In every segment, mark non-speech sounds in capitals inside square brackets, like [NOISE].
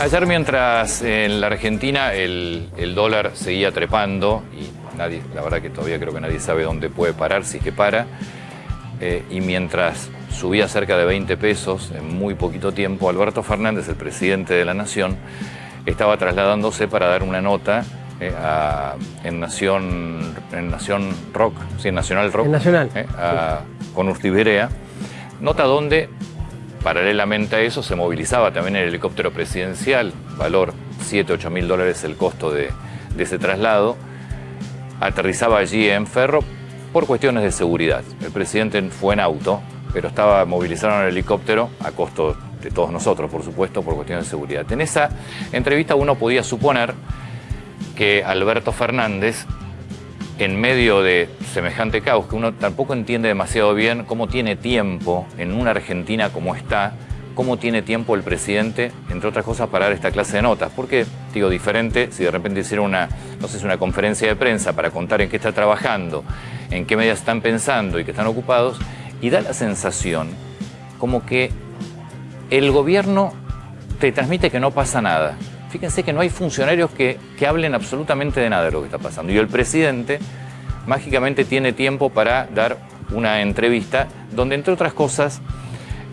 Ayer mientras en la Argentina el, el, dólar seguía trepando y nadie, la verdad que todavía creo que nadie sabe dónde puede parar, si es que para, eh, y mientras subía cerca de 20 pesos en muy poquito tiempo, Alberto Fernández, el presidente de la Nación, estaba trasladándose para dar una nota eh, a, en, Nación, en Nación Rock, sí, en Nacional Rock, En Nacional. eh, a- con Urtiberea, nota donde Paralelamente a eso se movilizaba también el helicóptero presidencial, valor 7, 8 mil dólares el costo de, ese traslado. Aterrizaba allí en Ferro por cuestiones de seguridad. El presidente fue en auto, pero estaba movilizado en el helicóptero a costo de todos nosotros, por supuesto, por cuestiones de seguridad. En esa entrevista uno podía suponer que Alberto Fernández en medio de semejante caos, que uno tampoco entiende demasiado bien cómo tiene tiempo en una Argentina como está, cómo tiene tiempo el presidente, entre otras cosas, para dar esta clase de notas. Porque, digo, diferente, si de repente hiciera una, no sé, una conferencia de prensa para contar en qué está trabajando, en qué medidas están pensando y que están ocupados, y da la sensación como que el gobierno te transmite que no pasa nada. Fíjense que no hay funcionarios que, que hablen absolutamente de nada de lo que está pasando. Y el presidente mágicamente tiene tiempo para dar una entrevista donde, entre otras cosas,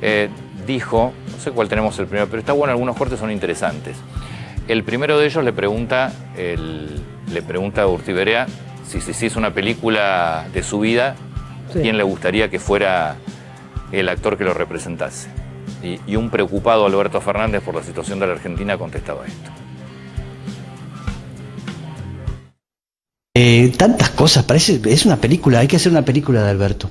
eh, dijo, no sé cuál tenemos el primero, pero está bueno, algunos cortes son interesantes. El primero de ellos le pregunta, el- le pregunta a Urtiberea si si si es una película de su vida, Sí. quién le gustaría que fuera el actor que lo representase. Y, y un preocupado Alberto Fernández por la situación de la Argentina contestaba esto. Eh, tantas cosas, parece, es una película, hay que hacer una película de Alberto.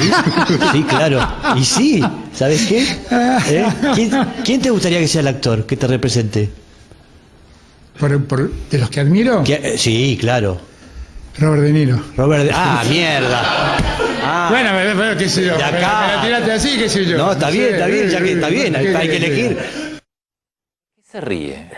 Sí, [LAUGHS] Sí, claro. Y sí, ¿sabes qué? ¿Eh? ¿Quién, quién te gustaría que sea el actor que te represente? Por, por- de los que admiro, ¿Qui- eh, Sí, claro. Robert De Niro. Robert. De- Ah, mierda. Ah. Bueno, me- me- qué sé yo. De acá. me la tiraste así, qué sé yo. No, está bien, sé, está bien, ya que eh, está bien, hay, ¿qué hay que querés elegir. ¿Qué se ríe?